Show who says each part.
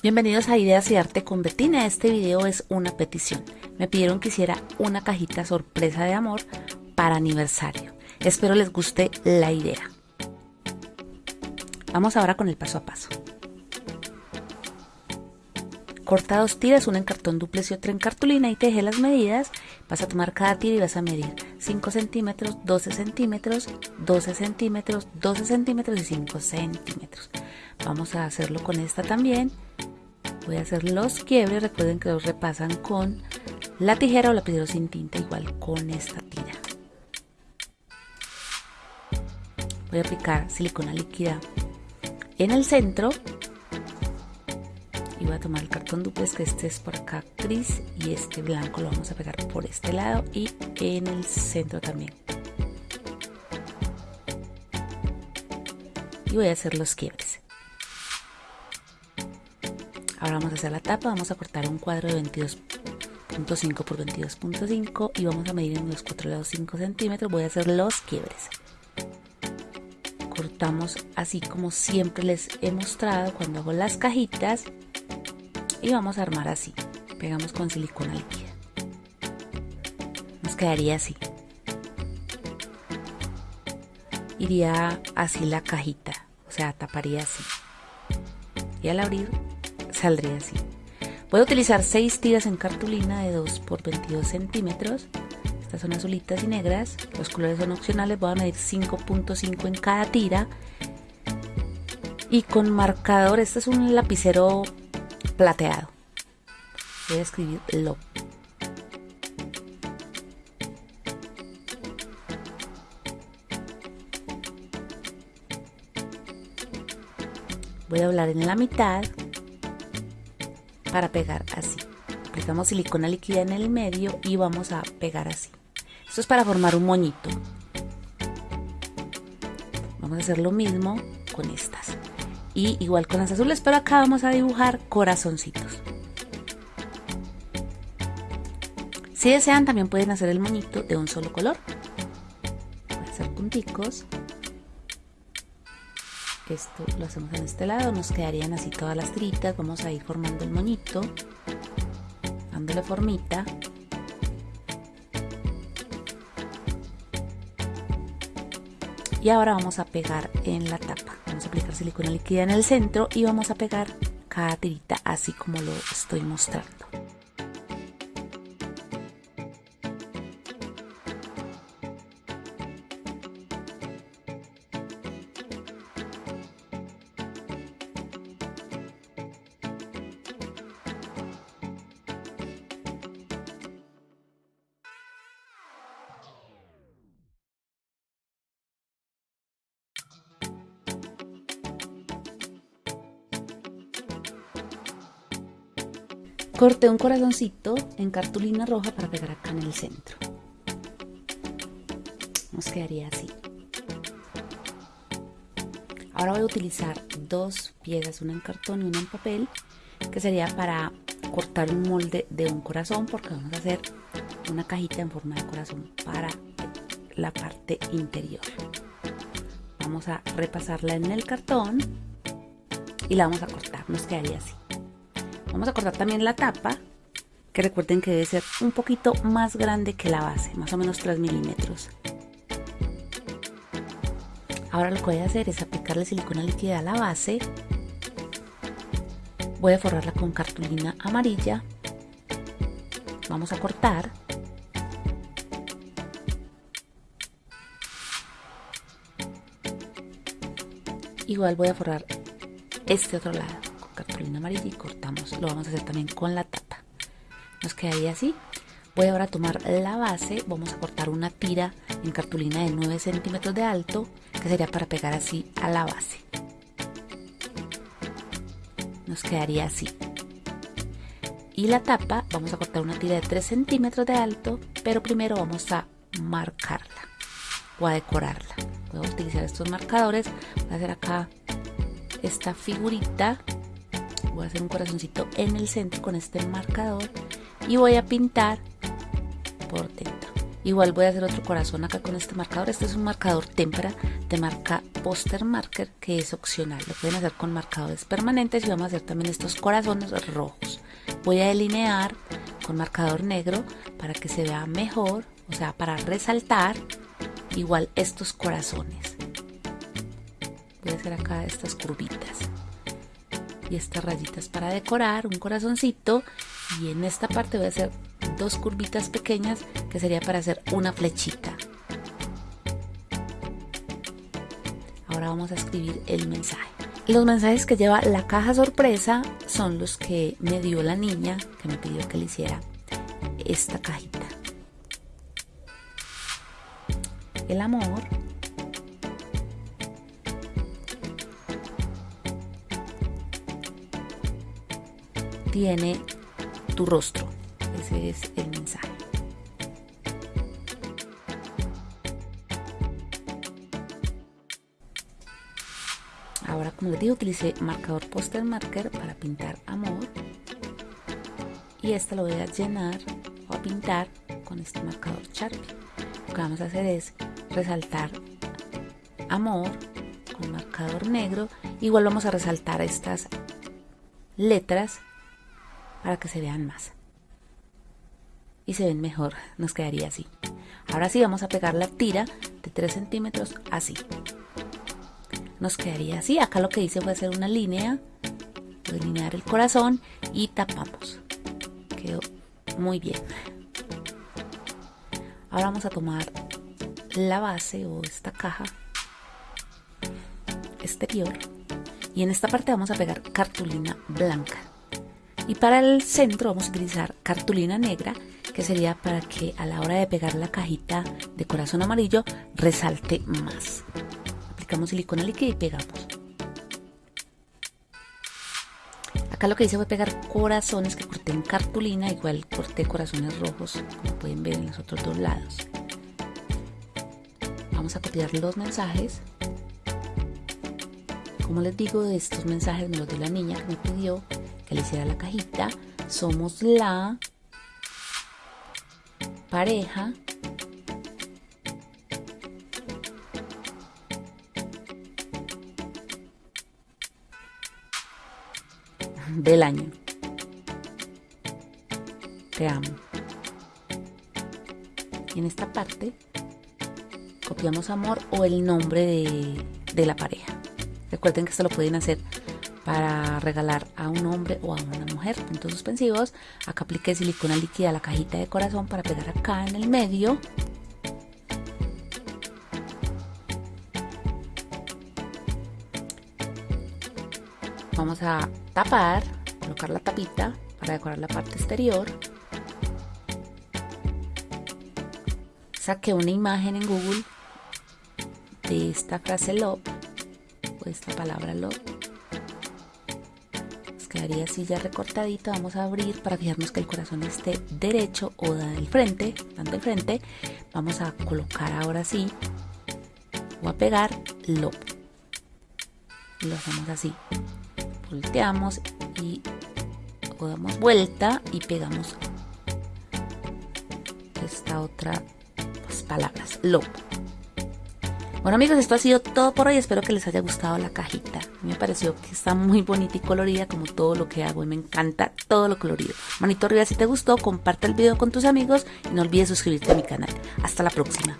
Speaker 1: Bienvenidos a Ideas y Arte con Betina. Este video es una petición. Me pidieron que hiciera una cajita sorpresa de amor para aniversario. Espero les guste la idea. Vamos ahora con el paso a paso. Corta dos tiras, una en cartón duplex y otra en cartulina y teje las medidas. Vas a tomar cada tira y vas a medir 5 centímetros, 12 centímetros, 12 centímetros, 12 centímetros y 5 centímetros. Vamos a hacerlo con esta también voy a hacer los quiebres. Recuerden que los repasan con la tijera o lapicero sin tinta igual con esta tira. Voy a aplicar silicona líquida en el centro y voy a tomar el cartón duplex que este es por acá gris y este blanco lo vamos a pegar por este lado y en el centro también. Y voy a hacer los quiebres Ahora vamos a hacer la tapa, vamos a cortar un cuadro de 22.5 por 22.5 y vamos a medir en los cuatro lados 5 centímetros. Voy a hacer los quiebres. Cortamos así como siempre les he mostrado cuando hago las cajitas y vamos a armar así. Pegamos con silicona líquida. Nos quedaría así. Iría así la cajita, o sea, taparía así. Y al abrir saldría así. Voy a utilizar 6 tiras en cartulina de 2 por 22 centímetros. Estas son azulitas y negras. Los colores son opcionales. Voy a medir 5.5 en cada tira. Y con marcador, este es un lapicero plateado. Voy a escribir lo. Voy a hablar en la mitad para pegar así. Aplicamos silicona líquida en el medio y vamos a pegar así. Esto es para formar un moñito. Vamos a hacer lo mismo con estas. Y igual con las azules, pero acá vamos a dibujar corazoncitos. Si desean, también pueden hacer el moñito de un solo color. Hacer punticos esto lo hacemos en este lado nos quedarían así todas las tiritas vamos a ir formando el moñito dándole formita. Y ahora vamos a pegar en la tapa. Vamos a aplicar silicona líquida en el centro y vamos a pegar cada tirita así como lo estoy mostrando Corté un corazoncito en cartulina roja para pegar acá en el centro. Nos quedaría así. Ahora voy a utilizar dos piezas, una en cartón y una en papel, que sería para cortar un molde de un corazón, porque vamos a hacer una cajita en forma de corazón para la parte interior. Vamos a repasarla en el cartón y la vamos a cortar, nos quedaría así. Vamos a cortar también la tapa, que recuerden que debe ser un poquito más grande que la base, más o menos 3 milímetros. Ahora lo que voy a hacer es aplicarle silicona líquida a la base. Voy a forrarla con cartulina amarilla. Vamos a cortar. Igual voy a forrar este otro lado cartulina amarilla y cortamos lo vamos a hacer también con la tapa. Nos quedaría así. Voy ahora a tomar la base. Vamos a cortar una tira en cartulina de 9 centímetros de alto que sería para pegar así a la base. Nos quedaría así. Y la tapa vamos a cortar una tira de 3 centímetros de alto pero primero vamos a marcarla o a decorarla. Voy a utilizar estos marcadores voy a hacer acá esta figurita voy a hacer un corazoncito en el centro con este marcador y voy a pintar por dentro igual voy a hacer otro corazón acá con este marcador. Este es un marcador témpera de marca poster marker que es opcional. Lo pueden hacer con marcadores permanentes y vamos a hacer también estos corazones rojos. Voy a delinear con marcador negro para que se vea mejor o sea para resaltar igual estos corazones. Voy a hacer acá estas curvitas y estas rayitas para decorar un corazoncito y en esta parte voy a hacer dos curvitas pequeñas que sería para hacer una flechita. Ahora vamos a escribir el mensaje. Los mensajes que lleva la caja sorpresa son los que me dio la niña que me pidió que le hiciera esta cajita. El amor tiene tu rostro. Ese es el mensaje. Ahora, como les digo, utilicé marcador poster marker para pintar amor. Y esta lo voy a llenar o a pintar con este marcador Sharpie. Lo que vamos a hacer es resaltar amor con marcador negro. Igual vamos a resaltar estas letras para que se vean más. Y se ven mejor, nos quedaría así. Ahora sí vamos a pegar la tira de 3 centímetros así. Nos quedaría así. Acá lo que hice fue hacer una línea, delinear el corazón y tapamos. Quedó muy bien. Ahora vamos a tomar la base o esta caja exterior y en esta parte vamos a pegar cartulina blanca y para el centro vamos a utilizar cartulina negra que sería para que a la hora de pegar la cajita de corazón amarillo resalte más. Aplicamos silicona líquida y pegamos. Acá lo que hice fue pegar corazones que corté en cartulina, igual corté corazones rojos, como pueden ver en los otros dos lados. Vamos a copiar los mensajes. Como les digo, estos mensajes me los dio la niña me pidió que le hiciera la cajita. Somos la pareja del año. Te amo. En esta parte copiamos amor o el nombre de, de la pareja. Recuerden que esto lo pueden hacer para regalar a un hombre o a una mujer. Puntos suspensivos. Acá apliqué silicona líquida a la cajita de corazón para pegar acá en el medio. Vamos a tapar, colocar la tapita para decorar la parte exterior. Saqué una imagen en Google de esta frase love o esta palabra love quedaría así ya recortadito. Vamos a abrir para fijarnos que el corazón esté derecho o del frente dando el frente. Vamos a colocar ahora sí o a pegar lo lo hacemos así. Volteamos y damos vuelta y pegamos esta otra pues, palabras lo bueno amigos, esto ha sido todo por hoy. Espero que les haya gustado la cajita. Me pareció que está muy bonita y colorida como todo lo que hago y me encanta todo lo colorido. Manito arriba si te gustó, comparte el video con tus amigos y no olvides suscribirte a mi canal. Hasta la próxima.